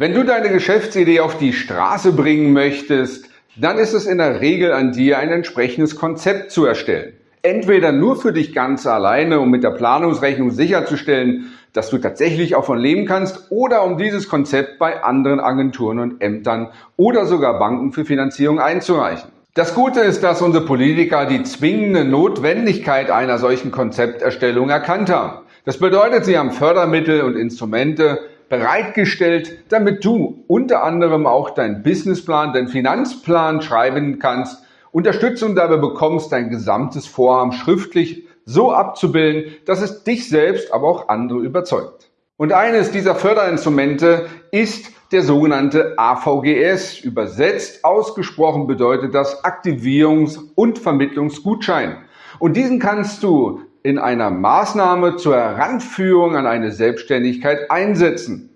Wenn du deine Geschäftsidee auf die Straße bringen möchtest, dann ist es in der Regel an dir, ein entsprechendes Konzept zu erstellen. Entweder nur für dich ganz alleine, um mit der Planungsrechnung sicherzustellen, dass du tatsächlich auch von leben kannst, oder um dieses Konzept bei anderen Agenturen und Ämtern oder sogar Banken für Finanzierung einzureichen. Das Gute ist, dass unsere Politiker die zwingende Notwendigkeit einer solchen Konzepterstellung erkannt haben. Das bedeutet, sie haben Fördermittel und Instrumente bereitgestellt, damit du unter anderem auch deinen Businessplan, deinen Finanzplan schreiben kannst, Unterstützung dabei bekommst, dein gesamtes Vorhaben schriftlich so abzubilden, dass es dich selbst, aber auch andere überzeugt. Und eines dieser Förderinstrumente ist der sogenannte AVGS. Übersetzt ausgesprochen bedeutet das Aktivierungs- und Vermittlungsgutschein. Und diesen kannst du in einer Maßnahme zur Heranführung an eine Selbstständigkeit einsetzen.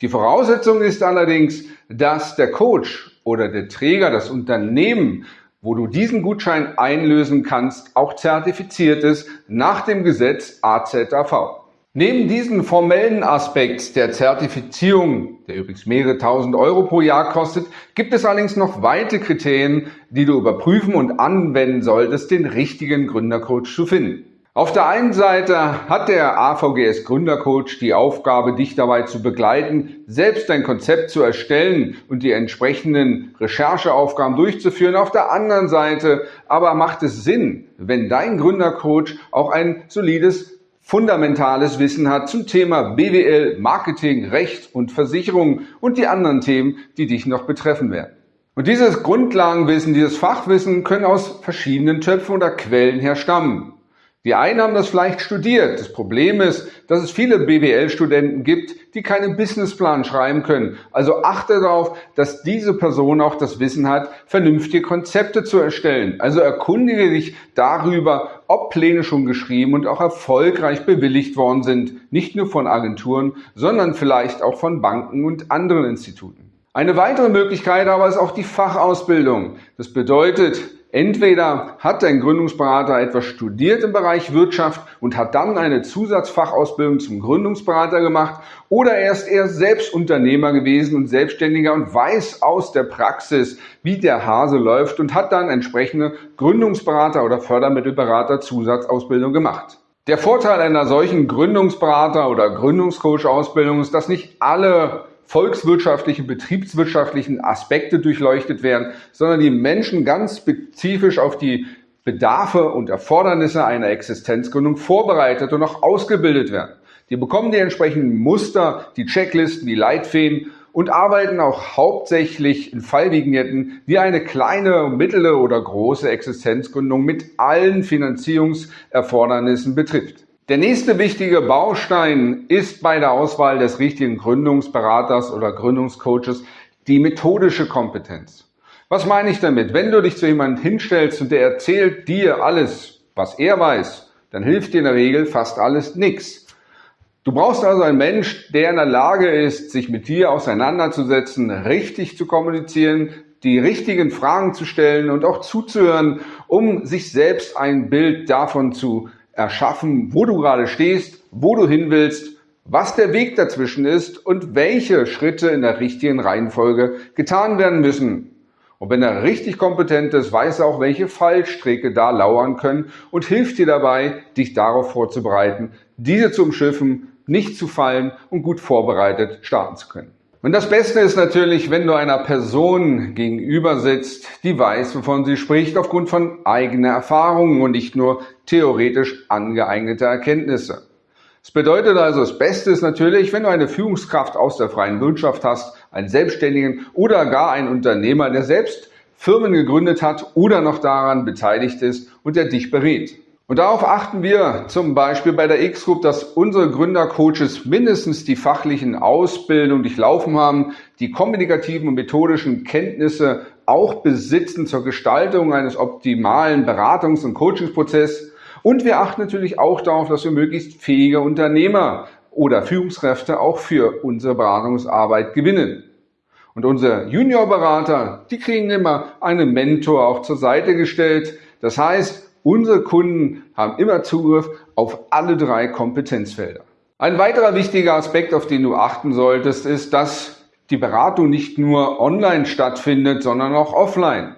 Die Voraussetzung ist allerdings, dass der Coach oder der Träger, das Unternehmen, wo du diesen Gutschein einlösen kannst, auch zertifiziert ist nach dem Gesetz AZAV. Neben diesem formellen Aspekt der Zertifizierung, der übrigens mehrere tausend Euro pro Jahr kostet, gibt es allerdings noch weitere Kriterien, die du überprüfen und anwenden solltest, den richtigen Gründercoach zu finden. Auf der einen Seite hat der AVGS Gründercoach die Aufgabe, dich dabei zu begleiten, selbst dein Konzept zu erstellen und die entsprechenden Rechercheaufgaben durchzuführen. Auf der anderen Seite aber macht es Sinn, wenn dein Gründercoach auch ein solides fundamentales Wissen hat zum Thema BWL, Marketing, Recht und Versicherung und die anderen Themen, die dich noch betreffen werden. Und dieses Grundlagenwissen, dieses Fachwissen können aus verschiedenen Töpfen oder Quellen her stammen. Die einen haben das vielleicht studiert. Das Problem ist, dass es viele BWL-Studenten gibt, die keinen Businessplan schreiben können. Also achte darauf, dass diese Person auch das Wissen hat, vernünftige Konzepte zu erstellen. Also erkundige dich darüber, ob Pläne schon geschrieben und auch erfolgreich bewilligt worden sind. Nicht nur von Agenturen, sondern vielleicht auch von Banken und anderen Instituten. Eine weitere Möglichkeit aber ist auch die Fachausbildung. Das bedeutet, Entweder hat ein Gründungsberater etwas studiert im Bereich Wirtschaft und hat dann eine Zusatzfachausbildung zum Gründungsberater gemacht oder er ist erst selbst Unternehmer gewesen und Selbstständiger und weiß aus der Praxis, wie der Hase läuft und hat dann entsprechende Gründungsberater oder Fördermittelberater Zusatzausbildung gemacht. Der Vorteil einer solchen Gründungsberater oder Gründungscoach-Ausbildung ist, dass nicht alle volkswirtschaftlichen, betriebswirtschaftlichen Aspekte durchleuchtet werden, sondern die Menschen ganz spezifisch auf die Bedarfe und Erfordernisse einer Existenzgründung vorbereitet und auch ausgebildet werden. Die bekommen die entsprechenden Muster, die Checklisten, die Leitfäden und arbeiten auch hauptsächlich in Fallvignetten, wie eine kleine, mittlere oder große Existenzgründung mit allen Finanzierungserfordernissen betrifft. Der nächste wichtige Baustein ist bei der Auswahl des richtigen Gründungsberaters oder Gründungscoaches die methodische Kompetenz. Was meine ich damit? Wenn du dich zu jemandem hinstellst und der erzählt dir alles, was er weiß, dann hilft dir in der Regel fast alles nichts. Du brauchst also einen Mensch, der in der Lage ist, sich mit dir auseinanderzusetzen, richtig zu kommunizieren, die richtigen Fragen zu stellen und auch zuzuhören, um sich selbst ein Bild davon zu erschaffen, wo du gerade stehst, wo du hin willst, was der Weg dazwischen ist und welche Schritte in der richtigen Reihenfolge getan werden müssen. Und wenn er richtig kompetent ist, weiß er auch, welche Fallstricke da lauern können und hilft dir dabei, dich darauf vorzubereiten, diese zu umschiffen, nicht zu fallen und gut vorbereitet starten zu können. Und das Beste ist natürlich, wenn du einer Person gegenüber sitzt, die weiß, wovon sie spricht, aufgrund von eigener Erfahrungen und nicht nur theoretisch angeeignete Erkenntnisse. Das bedeutet also, das Beste ist natürlich, wenn du eine Führungskraft aus der freien Wirtschaft hast, einen Selbstständigen oder gar einen Unternehmer, der selbst Firmen gegründet hat oder noch daran beteiligt ist und der dich berät. Und darauf achten wir zum Beispiel bei der X-Group, dass unsere Gründercoaches mindestens die fachlichen Ausbildung durchlaufen haben, die kommunikativen und methodischen Kenntnisse auch besitzen zur Gestaltung eines optimalen Beratungs- und Coachingsprozesses. Und wir achten natürlich auch darauf, dass wir möglichst fähige Unternehmer oder Führungskräfte auch für unsere Beratungsarbeit gewinnen. Und unsere Juniorberater, die kriegen immer einen Mentor auch zur Seite gestellt. Das heißt, Unsere Kunden haben immer Zugriff auf alle drei Kompetenzfelder. Ein weiterer wichtiger Aspekt, auf den du achten solltest, ist, dass die Beratung nicht nur online stattfindet, sondern auch offline.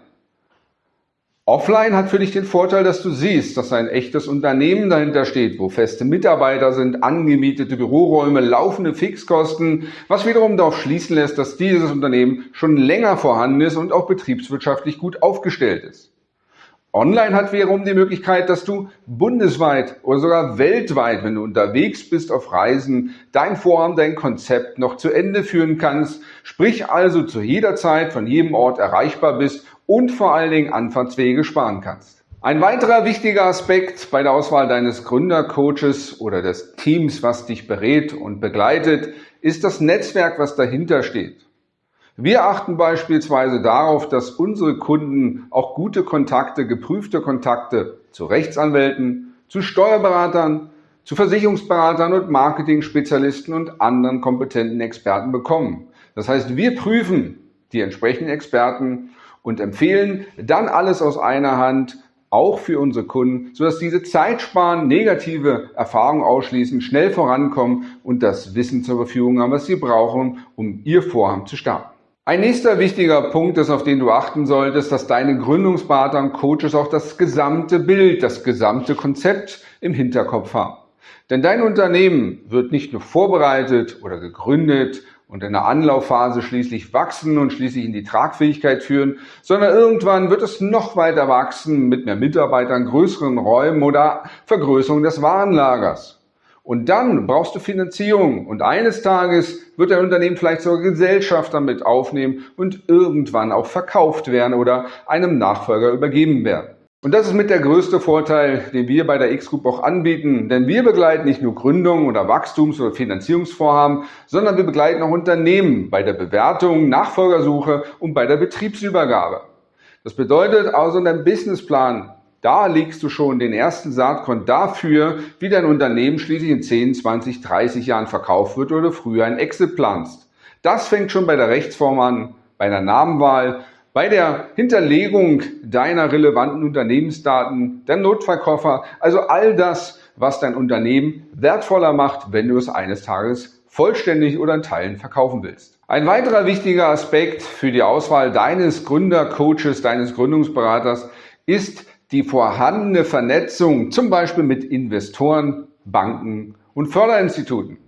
Offline hat für dich den Vorteil, dass du siehst, dass ein echtes Unternehmen dahinter steht, wo feste Mitarbeiter sind, angemietete Büroräume, laufende Fixkosten, was wiederum darauf schließen lässt, dass dieses Unternehmen schon länger vorhanden ist und auch betriebswirtschaftlich gut aufgestellt ist. Online hat wiederum die Möglichkeit, dass du bundesweit oder sogar weltweit, wenn du unterwegs bist auf Reisen, dein Vorhaben, dein Konzept noch zu Ende führen kannst, sprich also zu jeder Zeit von jedem Ort erreichbar bist und vor allen Dingen Anfahrtswege sparen kannst. Ein weiterer wichtiger Aspekt bei der Auswahl deines Gründercoaches oder des Teams, was dich berät und begleitet, ist das Netzwerk, was dahinter steht. Wir achten beispielsweise darauf, dass unsere Kunden auch gute Kontakte, geprüfte Kontakte zu Rechtsanwälten, zu Steuerberatern, zu Versicherungsberatern und Marketing-Spezialisten und anderen kompetenten Experten bekommen. Das heißt, wir prüfen die entsprechenden Experten und empfehlen dann alles aus einer Hand, auch für unsere Kunden, sodass diese Zeit sparen, negative Erfahrungen ausschließen, schnell vorankommen und das Wissen zur Verfügung haben, was sie brauchen, um ihr Vorhaben zu starten. Ein nächster wichtiger Punkt ist, auf den du achten solltest, dass deine Gründungsberater und Coaches auch das gesamte Bild, das gesamte Konzept im Hinterkopf haben. Denn dein Unternehmen wird nicht nur vorbereitet oder gegründet und in der Anlaufphase schließlich wachsen und schließlich in die Tragfähigkeit führen, sondern irgendwann wird es noch weiter wachsen mit mehr Mitarbeitern, größeren Räumen oder Vergrößerung des Warenlagers. Und dann brauchst du Finanzierung und eines Tages wird dein Unternehmen vielleicht sogar Gesellschaft damit aufnehmen und irgendwann auch verkauft werden oder einem Nachfolger übergeben werden. Und das ist mit der größte Vorteil, den wir bei der X-Group auch anbieten. Denn wir begleiten nicht nur Gründungen oder Wachstums- oder Finanzierungsvorhaben, sondern wir begleiten auch Unternehmen bei der Bewertung, Nachfolgersuche und bei der Betriebsübergabe. Das bedeutet also, dein Businessplan, da legst du schon den ersten Saatkorn dafür, wie dein Unternehmen schließlich in 10, 20, 30 Jahren verkauft wird oder früher ein Exit planst. Das fängt schon bei der Rechtsform an, bei der Namenwahl bei der Hinterlegung deiner relevanten Unternehmensdaten, der Notfallkoffer, also all das, was dein Unternehmen wertvoller macht, wenn du es eines Tages vollständig oder in Teilen verkaufen willst. Ein weiterer wichtiger Aspekt für die Auswahl deines Gründercoaches, deines Gründungsberaters ist die vorhandene Vernetzung, zum Beispiel mit Investoren, Banken und Förderinstituten.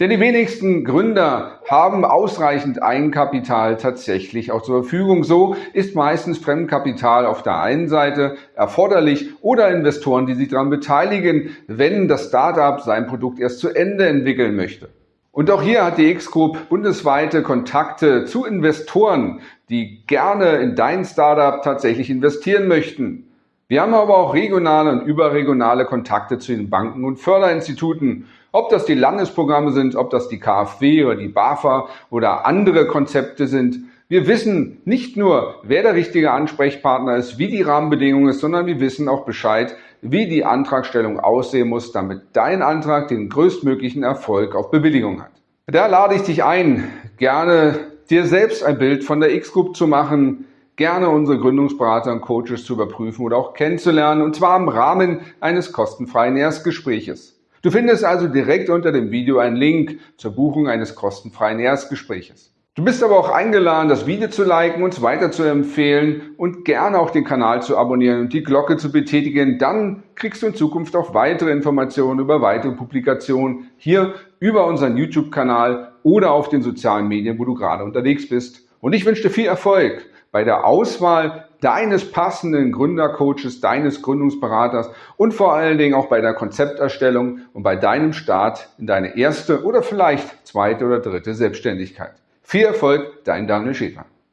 Denn die wenigsten Gründer haben ausreichend Eigenkapital tatsächlich auch zur Verfügung. So ist meistens Fremdkapital auf der einen Seite erforderlich oder Investoren, die sich daran beteiligen, wenn das Startup sein Produkt erst zu Ende entwickeln möchte. Und auch hier hat die X-Group bundesweite Kontakte zu Investoren, die gerne in dein Startup tatsächlich investieren möchten. Wir haben aber auch regionale und überregionale Kontakte zu den Banken und Förderinstituten. Ob das die Landesprogramme sind, ob das die KfW oder die BAFA oder andere Konzepte sind. Wir wissen nicht nur, wer der richtige Ansprechpartner ist, wie die Rahmenbedingungen ist, sondern wir wissen auch Bescheid, wie die Antragstellung aussehen muss, damit dein Antrag den größtmöglichen Erfolg auf Bewilligung hat. Da lade ich dich ein, gerne dir selbst ein Bild von der X-Group zu machen, gerne unsere Gründungsberater und Coaches zu überprüfen oder auch kennenzulernen, und zwar im Rahmen eines kostenfreien Erstgespräches. Du findest also direkt unter dem Video einen Link zur Buchung eines kostenfreien Erstgespräches. Du bist aber auch eingeladen, das Video zu liken, uns weiter zu empfehlen und gerne auch den Kanal zu abonnieren und die Glocke zu betätigen. Dann kriegst du in Zukunft auch weitere Informationen über weitere Publikationen hier über unseren YouTube-Kanal oder auf den sozialen Medien, wo du gerade unterwegs bist. Und ich wünsche dir viel Erfolg bei der Auswahl deines passenden Gründercoaches, deines Gründungsberaters und vor allen Dingen auch bei der Konzepterstellung und bei deinem Start in deine erste oder vielleicht zweite oder dritte Selbstständigkeit. Viel Erfolg, dein Daniel Schäfer.